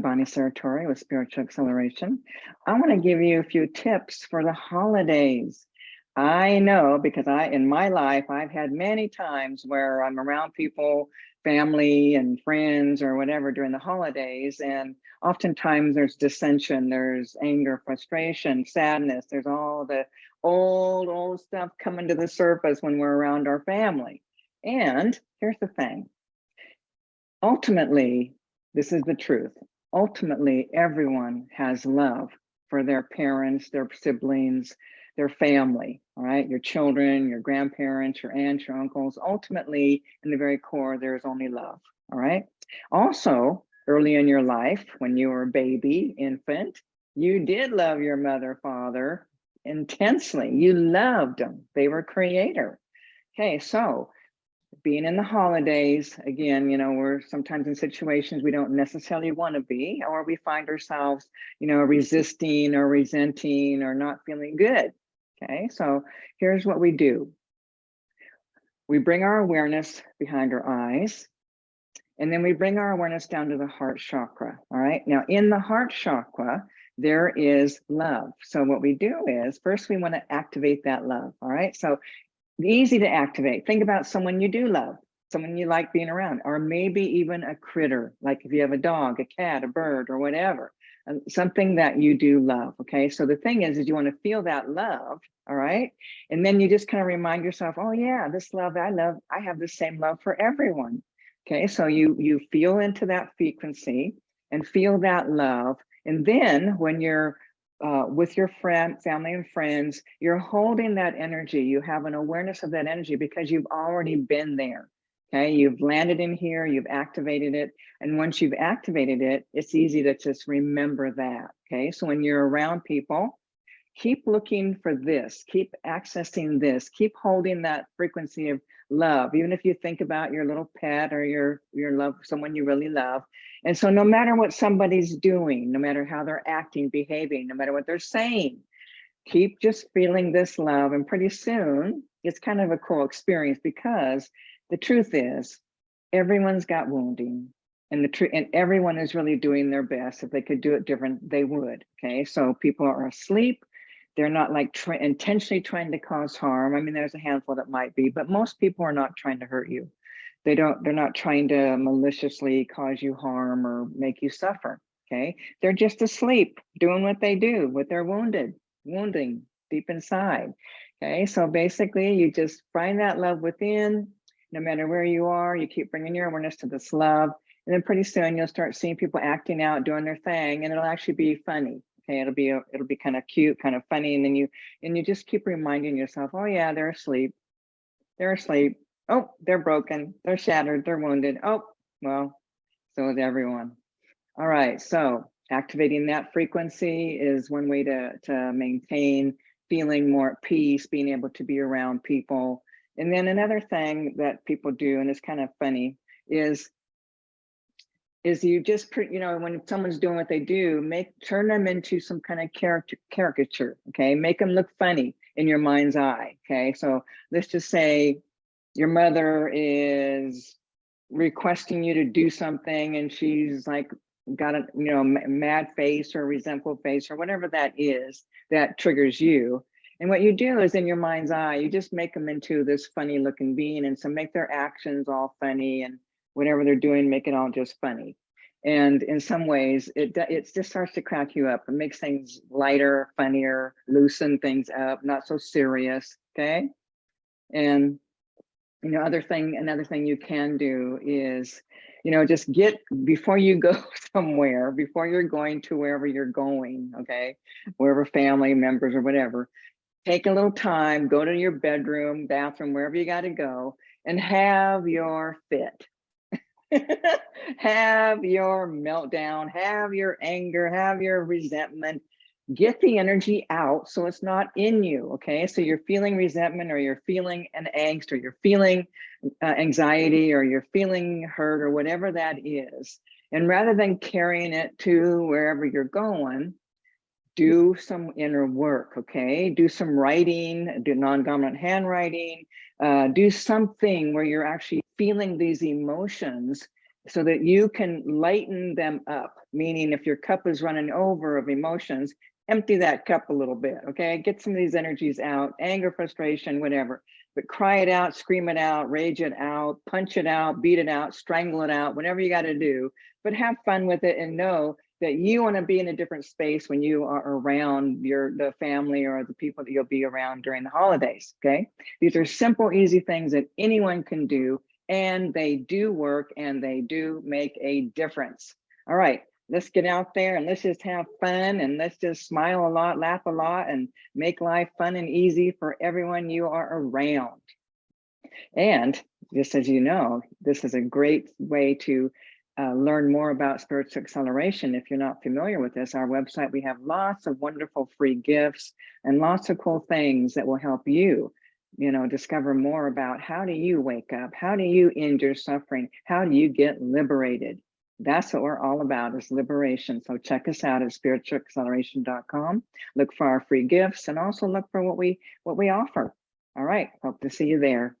Bonnie Sartori with Spiritual Acceleration. I want to give you a few tips for the holidays. I know because I, in my life, I've had many times where I'm around people, family and friends or whatever during the holidays. And oftentimes there's dissension, there's anger, frustration, sadness. There's all the old, old stuff coming to the surface when we're around our family. And here's the thing. Ultimately, this is the truth. Ultimately, everyone has love for their parents, their siblings, their family, all right? Your children, your grandparents, your aunts, your uncles. Ultimately, in the very core, there's only love, all right? Also, early in your life, when you were a baby, infant, you did love your mother, father intensely. You loved them. They were creator. Okay, so being in the holidays, again, you know, we're sometimes in situations we don't necessarily want to be, or we find ourselves, you know, mm-hmm. resisting or resenting or not feeling good. Okay, so here's what we do. We bring our awareness behind our eyes, and then we bring our awareness down to the heart chakra. All right, now in the heart chakra, there is love. So what we do is first we want to activate that love. All right, so easy to activate. Think about someone you do love, someone you like being around, or maybe even a critter, like if you have a dog, a cat, a bird, or whatever something that you do love. Okay. So the thing is, is you want to feel that love. All right. And then you just kind of remind yourself, oh yeah, this love I love, I have the same love for everyone. Okay. So you, you feel into that frequency and feel that love. And then when you're uh, with your friend, family and friends, you're holding that energy. You have an awareness of that energy because you've already been there. Okay, you've landed in here, you've activated it. And once you've activated it, it's easy to just remember that. Okay, so when you're around people, keep looking for this, keep accessing this, keep holding that frequency of love, even if you think about your little pet or your, your love, someone you really love. And so no matter what somebody's doing, no matter how they're acting, behaving, no matter what they're saying, keep just feeling this love. And pretty soon, it's kind of a cool experience because the truth is everyone's got wounding and the truth and everyone is really doing their best if they could do it different they would okay so people are asleep they're not like intentionally trying to cause harm. I mean there's a handful that might be but most people are not trying to hurt you. They don't they're not trying to maliciously cause you harm or make you suffer okay? They're just asleep doing what they do with their wounded wounding deep inside okay? So basically you just find that love within. No matter where you are, you keep bringing your awareness to this love. And then pretty soon you'll start seeing people acting out, doing their thing, and it'll actually be funny. Okay, it'll be it'll be kind of cute, kind of funny, and then you and you just keep reminding yourself, oh yeah, they're asleep, they're asleep. Oh, they're broken, they're shattered, they're wounded. Oh, well, so is everyone. All right, so activating that frequency is one way to to maintain feeling more at peace, being able to be around people and then another thing that people do, and it's kind of funny, is is you just put, you know when someone's doing what they do, make turn them into some kind of character caricature. Okay, make them look funny in your mind's eye. Okay, so let's just say your mother is requesting you to do something, and she's like got a you know mad face or resentful face or whatever that is that triggers you and what you do is in your mind's eye, you just make them into this funny looking being. And so make their actions all funny and whatever they're doing, make it all just funny. And in some ways, it, it just starts to crack you up. It makes things lighter, funnier, loosen things up, not so serious, okay? And, you know, other thing, another thing you can do is, you know, just get, before you go somewhere, before you're going to wherever you're going, okay? Wherever family members or whatever, take a little time, go to your bedroom, bathroom, wherever you got to go, and have your fit. have your meltdown, have your anger, have your resentment. Get the energy out so it's not in you. Okay. So you're feeling resentment or you're feeling an angst or you're feeling uh, anxiety or you're feeling hurt or whatever that is. And rather than carrying it to wherever you're going, do some inner work, okay? Do some writing, do non-dominant handwriting, uh, do something where you're actually feeling these emotions so that you can lighten them up. Meaning if your cup is running over of emotions, empty that cup a little bit, okay? Get some of these energies out, anger, frustration, whatever. But cry it out, scream it out, rage it out, punch it out, beat it out, strangle it out, whatever you got to do. But have fun with it and know that you want to be in a different space when you are around your the family or the people that you'll be around during the holidays okay? These are simple easy things that anyone can do and they do work and they do make a difference. All right let's get out there and let's just have fun and let's just smile a lot laugh a lot and make life fun and easy for everyone you are around. And just as you know this is a great way to uh, learn more about spiritual acceleration, if you're not familiar with this, our website, we have lots of wonderful free gifts and lots of cool things that will help you, you know, discover more about how do you wake up? How do you end your suffering? How do you get liberated? That's what we're all about is liberation. So check us out at spiritualacceleration.com. Look for our free gifts and also look for what we what we offer. All right, hope to see you there.